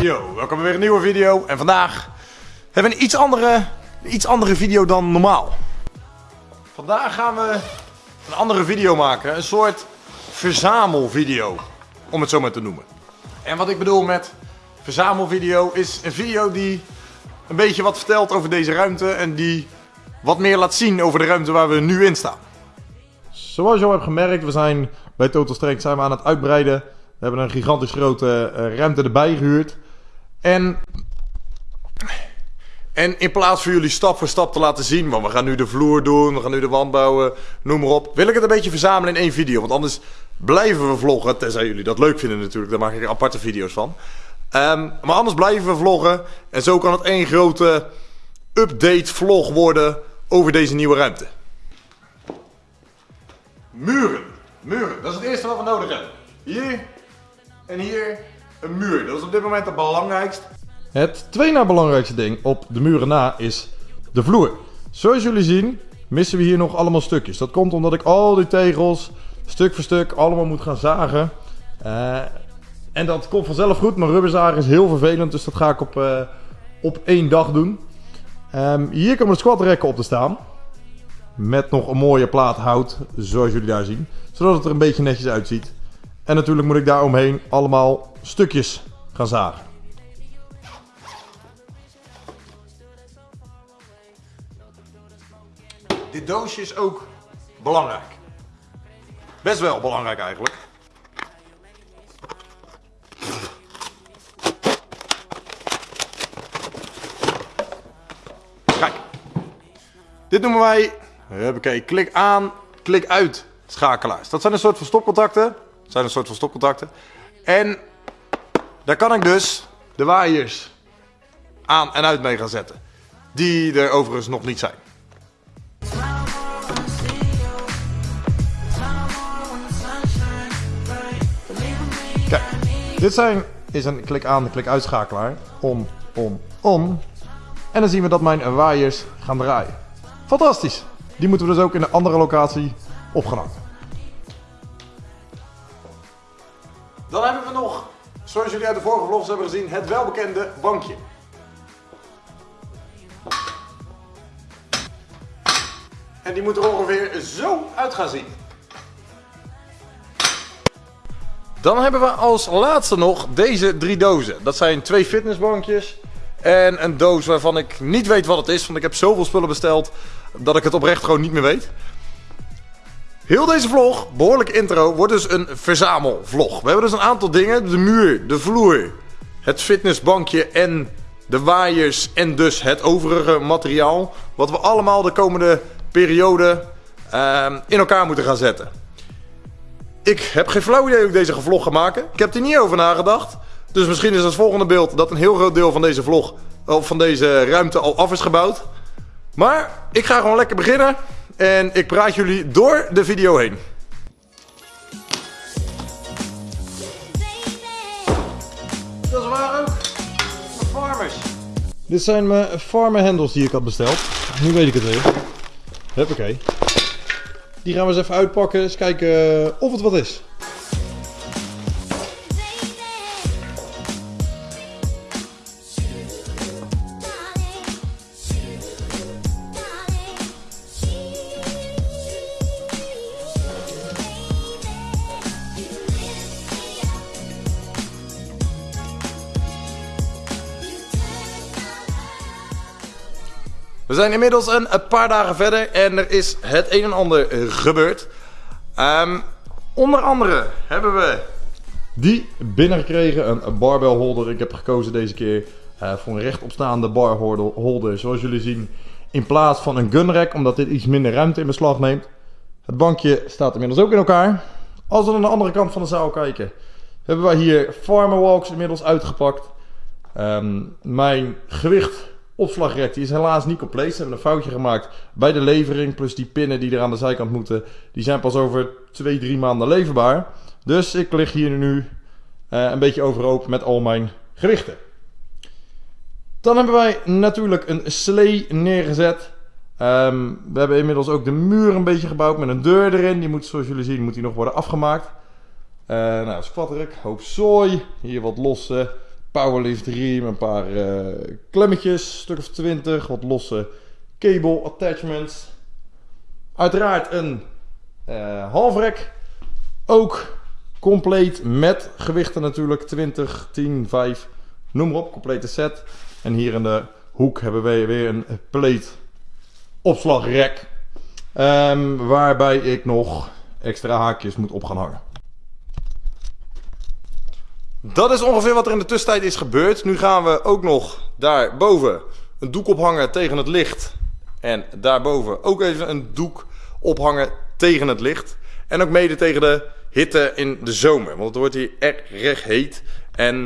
Yo, welkom bij weer een nieuwe video. En vandaag hebben we een iets andere, iets andere video dan normaal. Vandaag gaan we een andere video maken. Een soort verzamelvideo, om het zo maar te noemen. En wat ik bedoel met verzamelvideo is een video die een beetje wat vertelt over deze ruimte. En die wat meer laat zien over de ruimte waar we nu in staan. Zoals je al hebt gemerkt, we zijn bij Total Strength zijn we aan het uitbreiden. We hebben een gigantisch grote eh, ruimte erbij gehuurd. En, en in plaats van jullie stap voor stap te laten zien, want we gaan nu de vloer doen, we gaan nu de wand bouwen, noem maar op. Wil ik het een beetje verzamelen in één video. Want anders blijven we vloggen, tenzij jullie dat leuk vinden natuurlijk. Daar maak ik aparte video's van. Ehm, maar anders blijven we vloggen. En zo kan het één grote update vlog worden over deze nieuwe ruimte. Muren. Muren, dat is het eerste wat we nodig hebben. Hier en hier een muur. Dat is op dit moment het belangrijkst. Het tweede belangrijkste ding op de muren na is de vloer. Zoals jullie zien missen we hier nog allemaal stukjes. Dat komt omdat ik al die tegels stuk voor stuk allemaal moet gaan zagen. Uh, en dat komt vanzelf goed, maar rubberzagen is heel vervelend, dus dat ga ik op, uh, op één dag doen. Um, hier komen de squatrekken op te staan. Met nog een mooie plaat hout, zoals jullie daar zien. Zodat het er een beetje netjes uitziet. En natuurlijk moet ik daar omheen allemaal stukjes gaan zagen. Dit doosje is ook belangrijk. Best wel belangrijk eigenlijk. Kijk. Dit noemen wij, oké, klik aan, klik uit schakelaars. Dat zijn een soort van stopcontacten zijn een soort van stopcontacten. En daar kan ik dus de waaiers aan en uit mee gaan zetten. Die er overigens nog niet zijn. Kijk, dit zijn, is een klik aan, klik uitschakelaar. Om, om, om. En dan zien we dat mijn waaiers gaan draaien. Fantastisch. Die moeten we dus ook in een andere locatie opgehangen. Zoals jullie uit de vorige vlogs hebben gezien, het welbekende bankje. En die moet er ongeveer zo uit gaan zien. Dan hebben we als laatste nog deze drie dozen. Dat zijn twee fitnessbankjes en een doos waarvan ik niet weet wat het is. Want ik heb zoveel spullen besteld dat ik het oprecht gewoon niet meer weet. Heel deze vlog, behoorlijke intro, wordt dus een verzamelvlog. We hebben dus een aantal dingen. De muur, de vloer, het fitnessbankje en de waaiers en dus het overige materiaal. Wat we allemaal de komende periode uh, in elkaar moeten gaan zetten. Ik heb geen flauw idee hoe ik deze vlog ga maken. Ik heb er niet over nagedacht. Dus misschien is het volgende beeld dat een heel groot deel van deze vlog, of van deze ruimte al af is gebouwd. Maar ik ga gewoon lekker beginnen. En ik praat jullie door de video heen. Dat is waar ook. Farmers. Dit zijn mijn farmer handles die ik had besteld. Nu weet ik het weer. Huppakee. Die gaan we eens even uitpakken. Eens kijken of het wat is. We zijn inmiddels een, paar dagen verder en er is het een en ander gebeurd. Um, onder andere hebben we die binnengekregen, een barbell holder. Ik heb gekozen deze keer uh, voor een rechtopstaande bar holder, zoals jullie zien. In plaats van een gunrack, omdat dit iets minder ruimte in beslag neemt. Het bankje staat inmiddels ook in elkaar. Als we aan de andere kant van de zaal kijken, hebben wij hier Farmer Walks inmiddels uitgepakt. Um, mijn gewicht Opslagrek die is helaas niet compleet. Ze hebben een foutje gemaakt bij de levering. Plus die pinnen die er aan de zijkant moeten. Die zijn pas over 2, 3 maanden leverbaar. Dus ik lig hier nu uh, een beetje overhoop met al mijn gewichten. Dan hebben wij natuurlijk een slee neergezet. Um, we hebben inmiddels ook de muur een beetje gebouwd met een deur erin. Die moet, zoals jullie zien, moet die nog worden afgemaakt. Uh, nou, squattrek, hoop zooi. Hier wat losse powerlift riem, een paar uh, klemmetjes, stuk of 20, wat losse cable attachments. Uiteraard een uh, halfrek, ook compleet met gewichten natuurlijk, 20, 10, 5, noem maar op, complete set. En hier in de hoek hebben we weer een plate opslagrek, um, waarbij ik nog extra haakjes moet op gaan hangen. Dat is ongeveer wat er in de tussentijd is gebeurd. Nu gaan we ook nog daarboven een doek ophangen tegen het licht. En daarboven ook even een doek ophangen tegen het licht. En ook mede tegen de hitte in de zomer. Want het wordt hier erg heet. En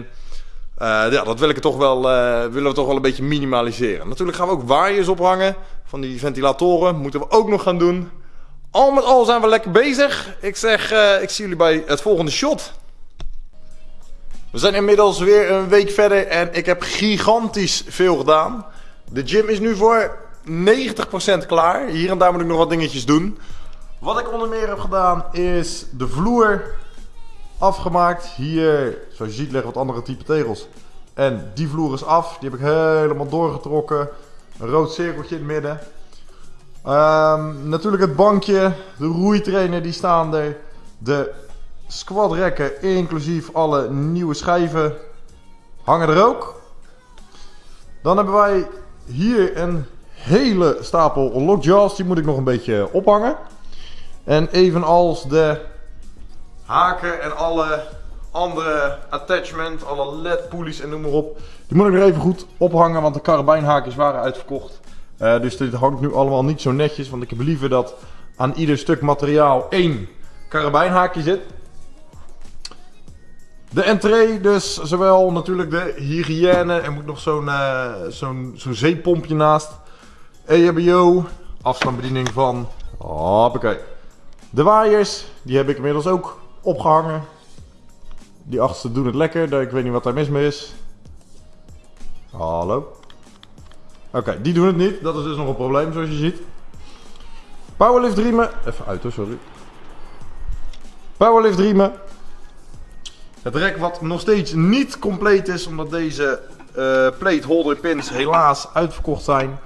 uh, ja, dat toch wel, uh, willen we toch wel een beetje minimaliseren. Natuurlijk gaan we ook waaiers ophangen. Van die ventilatoren moeten we ook nog gaan doen. Al met al zijn we lekker bezig. Ik zeg, uh, ik zie jullie bij het volgende shot. We zijn inmiddels weer een week verder en ik heb gigantisch veel gedaan. De gym is nu voor 90% klaar. Hier en daar moet ik nog wat dingetjes doen. Wat ik onder meer heb gedaan is de vloer afgemaakt. Hier, zoals je ziet, liggen wat andere type tegels. En die vloer is af. Die heb ik helemaal doorgetrokken. Een rood cirkeltje in het midden. Um, natuurlijk het bankje, de roeitrainer die staan er. De squadrekken, inclusief alle nieuwe schijven, hangen er ook. Dan hebben wij hier een hele stapel lockjaws. Die moet ik nog een beetje ophangen. En evenals de haken en alle andere attachment, alle led-poelies en noem maar op. Die moet ik nog even goed ophangen, want de karabijnhaakjes waren uitverkocht. Uh, dus dit hangt nu allemaal niet zo netjes, want ik heb liever dat aan ieder stuk materiaal één karabijnhaakje zit. De entree dus, zowel natuurlijk de hygiëne, er moet nog zo'n uh, zo'n zo'n zeepompje naast. EHBO, afstandsbediening van, hoppakee. De waaiers, die heb ik inmiddels ook opgehangen. Die achterste doen het lekker, ik weet niet wat daar mis mee is. Hallo. Oké, die doen het niet, dat is dus nog een probleem zoals je ziet. Powerlift riemen, even uit hoor, sorry. Powerlift riemen, het rek wat nog steeds niet compleet is, omdat deze uh, plate holder pins helaas uitverkocht zijn.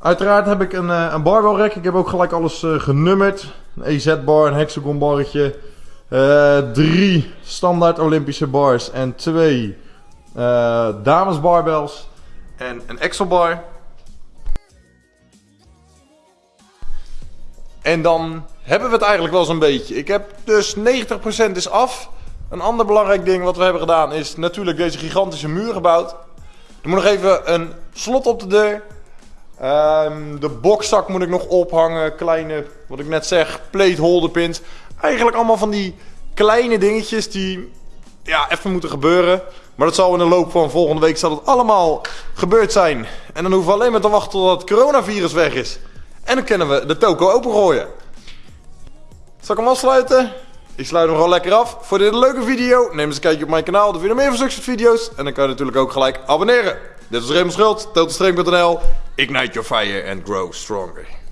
Uiteraard heb ik een, uh, een barbell. Ik heb ook gelijk alles uh, genummerd. Een EZ-bar, een hexagon barretje. drie standaard Olympische bars en twee dames barbells. En een Excel bar. En dan hebben we het eigenlijk wel zo'n beetje. Ik heb dus 90% is af. Een ander belangrijk ding wat we hebben gedaan is natuurlijk deze gigantische muur gebouwd. Er moet nog even een slot op de deur. Um, de bokszak moet ik nog ophangen. Kleine, wat ik net zeg, plate holder pins. Eigenlijk allemaal van die kleine dingetjes die ja, even moeten gebeuren. Maar dat zal in de loop van volgende week zal het allemaal gebeurd zijn. En dan hoeven we alleen maar te wachten tot het coronavirus weg is. En dan kunnen we de toko opengooien. Zal ik hem afsluiten? Ik sluit hem gewoon lekker af. Voor dit leuke video, neem eens een kijkje op mijn kanaal. Dan vind je meer van zulke video's. En dan kan je natuurlijk ook gelijk abonneren. Dit was Raymond Schuld, totalstreng.nl. Ignite your fire and grow stronger.